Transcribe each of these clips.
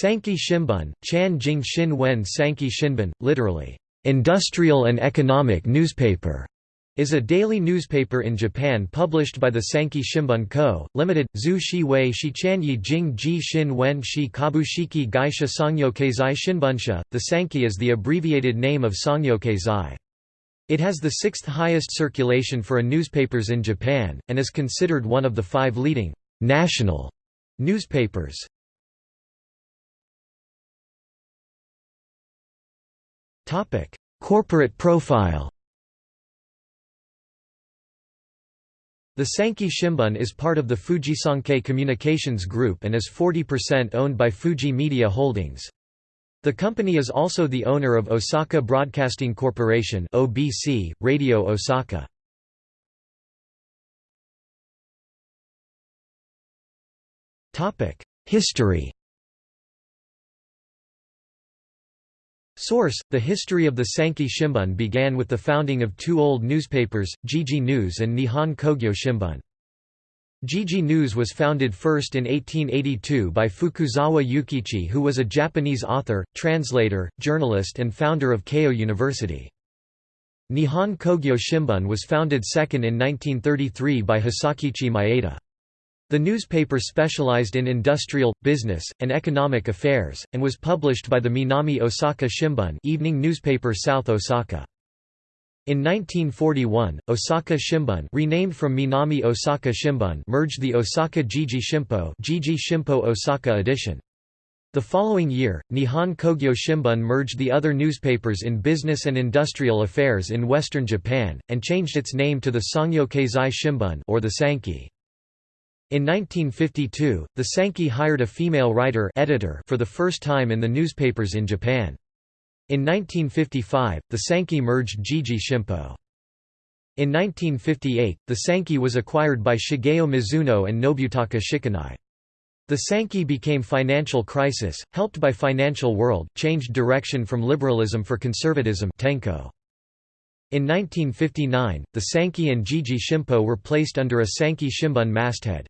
Sankei Shimbun, Chan Jing Shin Wen Sankei Shinbun, literally, industrial and economic newspaper, is a daily newspaper in Japan published by the Sankei Shimbun Co., Limited, Zhu Shi Wei Shichanyi Jing Ji Shin Wen Shi Kabushiki Gaisha Sangyo Keizai Shinbunsha. The Sankei is the abbreviated name of Sangyo Keizai. It has the sixth highest circulation for a newspapers in Japan, and is considered one of the five leading national newspapers. Topic: Corporate profile. The Sankei Shimbun is part of the Fujisankei Communications Group and is 40% owned by Fuji Media Holdings. The company is also the owner of Osaka Broadcasting Corporation (OBC), Radio Osaka. Topic: History. Source: The history of the Sankei Shimbun began with the founding of two old newspapers, Jiji News and Nihon Kogyo Shimbun. Jiji News was founded first in 1882 by Fukuzawa Yukichi who was a Japanese author, translator, journalist and founder of Keio University. Nihon Kogyo Shimbun was founded second in 1933 by Hisakichi Maeda. The newspaper specialized in industrial, business, and economic affairs, and was published by the Minami Osaka Shimbun evening newspaper South Osaka. In 1941, Osaka Shimbun renamed from Minami Osaka Shimbun merged the Osaka Jiji Shimpo, Jiji Shimpo Osaka edition. The following year, Nihon Kogyo Shimbun merged the other newspapers in business and industrial affairs in western Japan, and changed its name to the Sangyo Keizai Shimbun or the Sankei. In 1952, the Sankei hired a female writer editor for the first time in the newspapers in Japan. In 1955, the Sankei merged Jiji Shimpo. In 1958, the Sankei was acquired by Shigeo Mizuno and Nobutaka Shikanai. The Sankei became Financial Crisis, helped by Financial World, changed direction from liberalism for conservatism Tenko. In 1959, the Sankei and Jiji Shimpo were placed under a Sankei Shimbun masthead.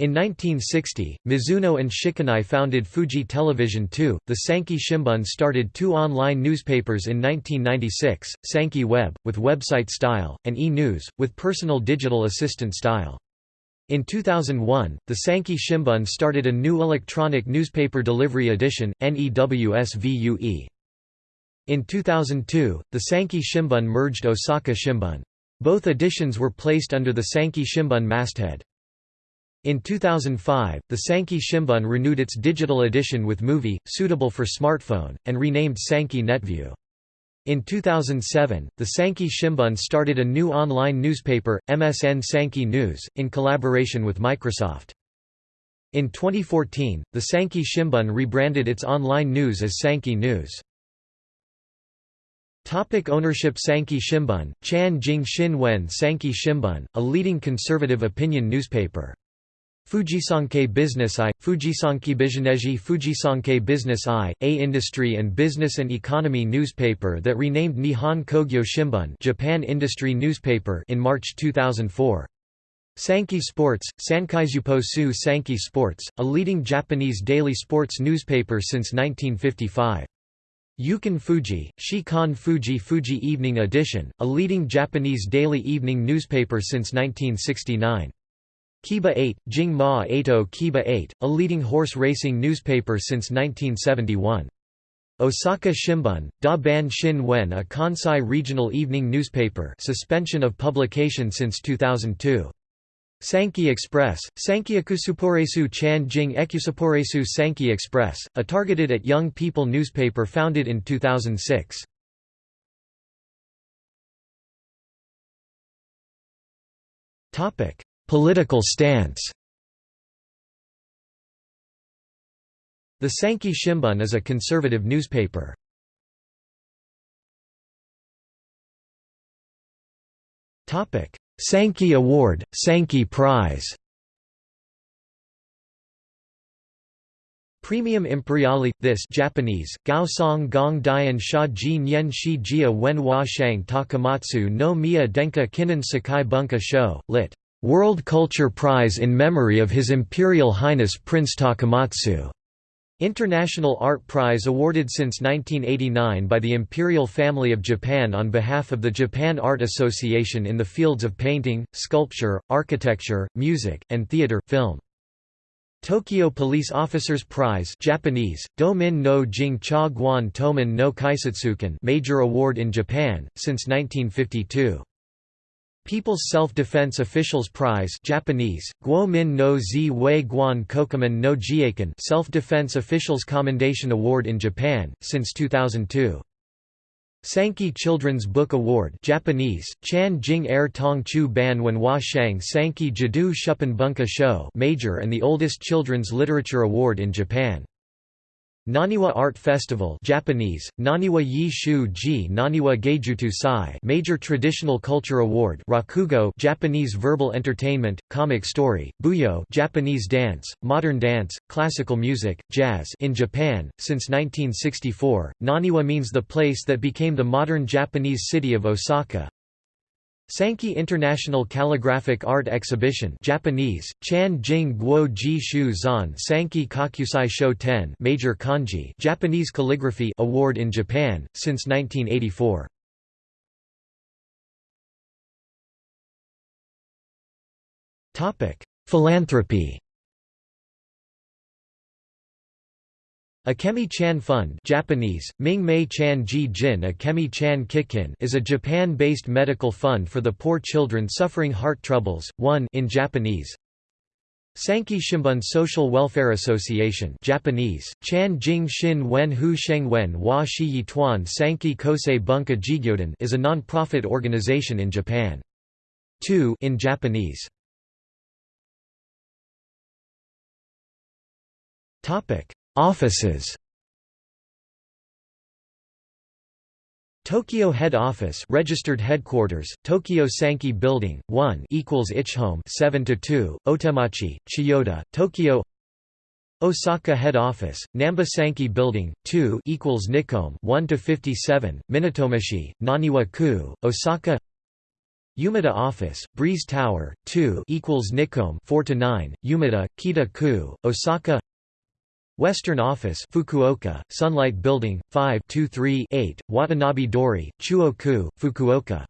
In 1960, Mizuno and Shikanai founded Fuji Television II. The Sankei Shimbun started two online newspapers in 1996, Sankei Web, with website style, and E-News, with personal digital assistant style. In 2001, the Sankei Shimbun started a new electronic newspaper delivery edition, NEWSVUE. In 2002, the Sankei Shimbun merged Osaka Shimbun. Both editions were placed under the Sankei Shimbun masthead. In 2005, the Sankei Shimbun renewed its digital edition with movie, suitable for smartphone, and renamed Sankei Netview. In 2007, the Sankei Shimbun started a new online newspaper, MSN Sankei News, in collaboration with Microsoft. In 2014, the Sankei Shimbun rebranded its online news as Sankei News. Topic ownership Sankei Shimbun, Chan Jing Shin Wen Sankei Shimbun, a leading conservative opinion newspaper. Fujisankei Business I, Fujisankei Bijineji Fujisankei Business I, a industry and business and economy newspaper that renamed Nihon Kogyo Shimbun Japan Industry Newspaper in March 2004. Sankei Sports, Sankeizupo Su Sankei Sports, a leading Japanese daily sports newspaper since 1955. Yukan Fuji, Shikan Fuji Fuji Evening Edition, a leading Japanese daily evening newspaper since 1969. Kiba 8, Jing Ma Eito oh, Kiba 8, a leading horse racing newspaper since 1971. Osaka Shimbun, Da Ban Shin Wen a Kansai regional evening newspaper suspension of publication since 2002. Sankei Express, Sankeiakusuporesu Chan Jing Ekusuporesu Sankei Express, a targeted at young people newspaper founded in 2006. Topic: Political stance The Sankei Shimbun is a conservative newspaper. Sankei Award, Sankei Prize Praemium Imperiale this Japanese Gao Song Gong Dian Sha Ji Nyen Shi Jia Wen Hua Shang Takamatsu no Miya Denka Kinnen Sakai Bunka Sho, lit. World Culture Prize in memory of His Imperial Highness Prince Takamatsu. International Art Prize awarded since 1989 by the Imperial Family of Japan on behalf of the Japan Art Association in the fields of painting, sculpture, architecture, music, and theater film. Tokyo Police Officers Prize Japanese, Domin no Jing Cha Guan Toman no Kaisatsuken major award in Japan, since 1952. People's Self-Defense Officials Prize Japanese, Guomin no Zi Wei Guan Kokuman no Jiaken Self-Defense Officials Commendation Award in Japan, since 2002. Sankei Children's Book Award Japanese, Chan Jing Er Tong Chu Ban Wen Hua Shang Sankei Jadu Shuppan Bunka Show major and the oldest children's literature award in Japan. Naniwa Art Festival Japanese, Naniwa Yi Ji Naniwa Geijutu Sai Major Traditional Culture Award Rakugo Japanese Verbal Entertainment, Comic Story, Buyo Japanese Dance, Modern Dance, Classical Music, Jazz in Japan, since 1964, Naniwa means the place that became the modern Japanese city of Osaka, Sankei International Calligraphic Art Exhibition Japanese, Chan Jing Guo Ji Shu Zan Sankei Kakusai Sho Ten Major Kanji Japanese Calligraphy Award in Japan, since 1984. Philanthropy Akemi-chan Fund Japanese, Ming-mei-chan ji jin Akemi-chan Kikin is a Japan-based medical fund for the poor children suffering heart troubles, one in Japanese. Sankei Shimbun Social Welfare Association Japanese, Chan Jing Shin Wen Hu Sheng Wen Wa Shi Yi Tuan Sankei Kosei Bunka Jigyoden is a non-profit organization in Japan. 2 in Japanese. Topic Offices. Tokyo Head Office registered headquarters Tokyo Sankei Building 1 equals Ichihome 7 to 2 Otemachi Chiyoda Tokyo. Osaka Head Office Namba Sankei Building 2 equals Nikome 1 to 57 Minatomishi Naniwa-ku Osaka. Umeda Office Breeze Tower 2 equals Nikome 4 to 9 Umeda Kita-ku Osaka Western Office Fukuoka, Sunlight Building, 5 8 Watanabe Dori, Chuo-ku, Fukuoka.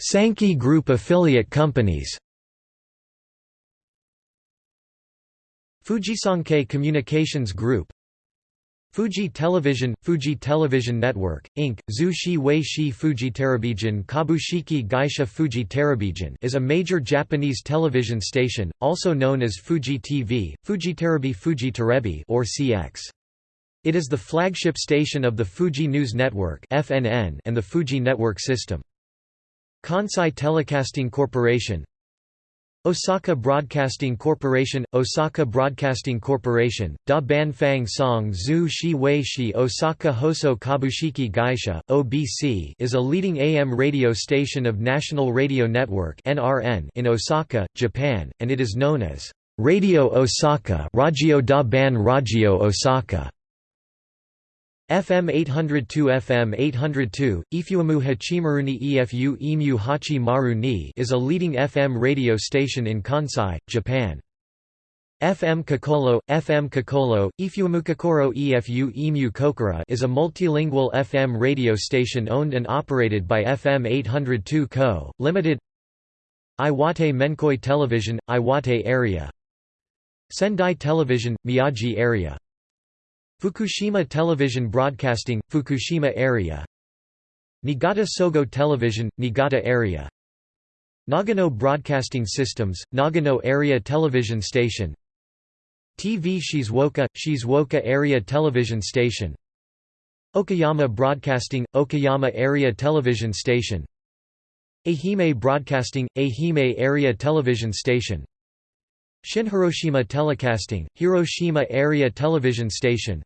Sankei Group affiliate companies Fujisankei Communications Group Fuji Television – Fuji Television Network, Inc., Zushi Wei Shi Fuji Television Kabushiki Gaisha Fuji Television is a major Japanese television station, also known as Fuji TV, Fujiterebi Fuji Terebi or CX. It is the flagship station of the Fuji News Network and the Fuji Network System. Kansai Telecasting Corporation Osaka Broadcasting Corporation Osaka Broadcasting Corporation, Da Ban Fang Song Zhu Shi Wei Shi Osaka Hoso Kabushiki Gaisha, OBC is a leading AM radio station of National Radio Network in Osaka, Japan, and it is known as Radio Osaka Radio Da Ban Radio Osaka. FM 802 FM 802, Ifuamu Hachimaruni Efu Emu Hachi Maru ni is a leading FM radio station in Kansai, Japan. FM Kokoro, FM Kokoro, Ifuamu Kokoro Efu Emu Kokora is a multilingual FM radio station owned and operated by FM 802 Co., Limited Iwate Menkoi Television, Iwate area Sendai Television, Miyagi area Fukushima Television Broadcasting, Fukushima area. Niigata Sogo Television, Niigata area. Nagano Broadcasting Systems, Nagano Area Television Station. TV Shizuoka, Shizuoka Area Television Station. Okayama Broadcasting, Okayama Area Television Station. Ehime Broadcasting, Ehime Area Television Station Shin-Hiroshima Telecasting, Hiroshima Area Television Station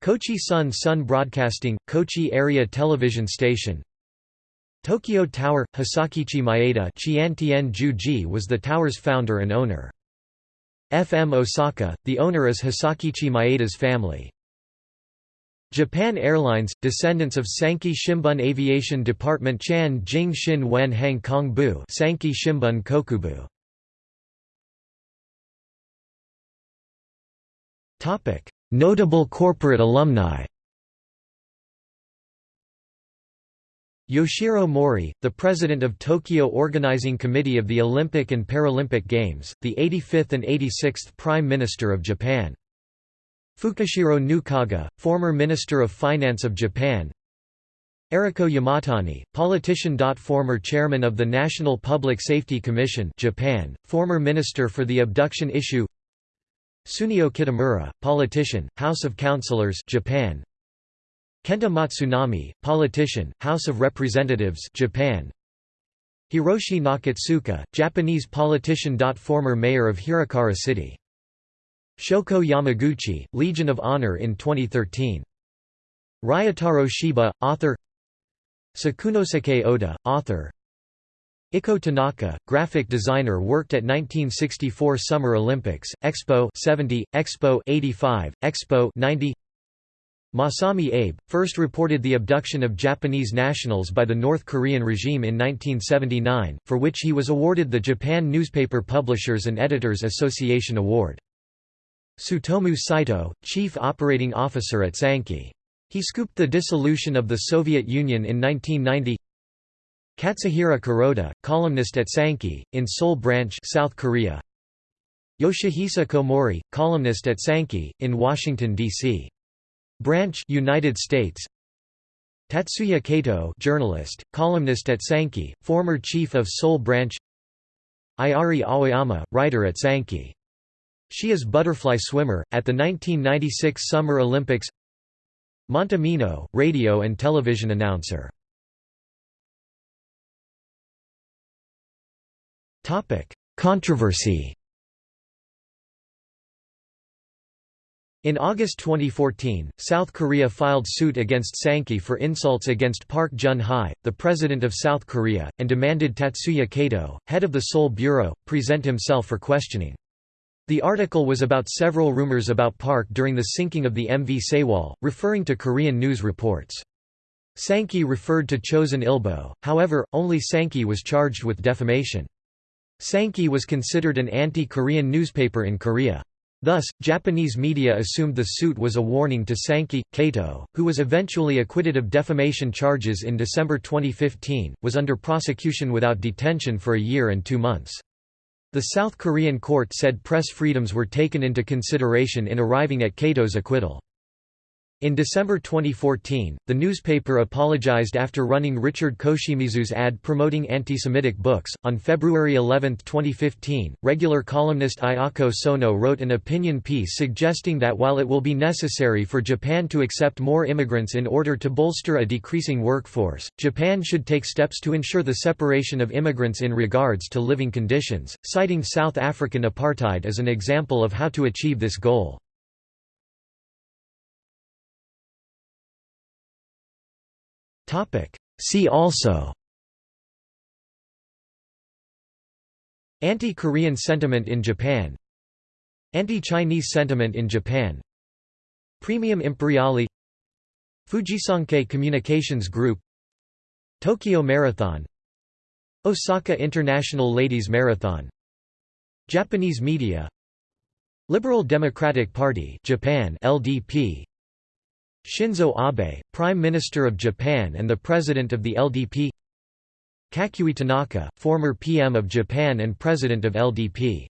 Kochi Sun Sun Broadcasting, Kochi Area Television Station Tokyo Tower, Hisakichi Maeda Chiantien Juji was the tower's founder and owner. FM Osaka, the owner is Hisakichi Maeda's family. Japan Airlines, descendants of Sankei Shimbun Aviation Department Chan Jing Shin Wen Hang Kong Bu Sankei Shimbun Kokubu Notable corporate alumni Yoshiro Mori, the president of Tokyo Organizing Committee of the Olympic and Paralympic Games, the 85th and 86th Prime Minister of Japan. Fukushiro Nukaga, former Minister of Finance of Japan. Eriko Yamatani, politician. Former chairman of the National Public Safety Commission Japan, former minister for the abduction issue Tsuneo Kitamura, politician, House of Councillors Japan Kenta Matsunami, politician, House of Representatives Japan. Hiroshi Nakatsuka, Japanese politician. Former mayor of Hirokara City. Shoko Yamaguchi, Legion of Honor in 2013. Ryotaro Shiba, author Sakunosuke Oda, author Ikko Tanaka, graphic designer worked at 1964 Summer Olympics, Expo 70, Expo 85, Expo 90 Masami Abe, first reported the abduction of Japanese nationals by the North Korean regime in 1979, for which he was awarded the Japan Newspaper Publishers and Editors Association Award. Tsutomu Saito, chief operating officer at Sankei. He scooped the dissolution of the Soviet Union in 1990 Katsuhiro Kuroda, columnist at Sankei, in Seoul Branch South Korea. Yoshihisa Komori, columnist at Sankei, in Washington, D.C. Branch United States Tatsuya Kato journalist, columnist at Sankei, former chief of Seoul Branch Ayari Aoyama, writer at Sankei. She is butterfly swimmer, at the 1996 Summer Olympics Monta Mino, radio and television announcer Controversy In August 2014, South Korea filed suit against Sankei for insults against Park Geun-hye, the president of South Korea, and demanded Tatsuya Kato, head of the Seoul Bureau, present himself for questioning. The article was about several rumors about Park during the sinking of the MV Sewol, referring to Korean news reports. Sankei referred to Chosun Ilbo, however, only Sankei was charged with defamation. Sankei was considered an anti-Korean newspaper in Korea. Thus, Japanese media assumed the suit was a warning to Sankei. Kato, who was eventually acquitted of defamation charges in December 2015, was under prosecution without detention for a year and two months. The South Korean court said press freedoms were taken into consideration in arriving at Kato's acquittal. In December 2014, the newspaper apologized after running Richard Koshimizu's ad promoting anti-Semitic books. On February 11, 2015, regular columnist Ayako Sono wrote an opinion piece suggesting that while it will be necessary for Japan to accept more immigrants in order to bolster a decreasing workforce, Japan should take steps to ensure the separation of immigrants in regards to living conditions, citing South African apartheid as an example of how to achieve this goal. See also. Anti-Korean sentiment in Japan. Anti-Chinese sentiment in Japan. Praemium Imperiale Fujisankei Communications Group. Tokyo Marathon. Osaka International Ladies Marathon. Japanese media. Liberal Democratic Party Japan LDP Shinzo Abe, Prime Minister of Japan and the President of the LDP Kakuei Tanaka, former PM of Japan and President of LDP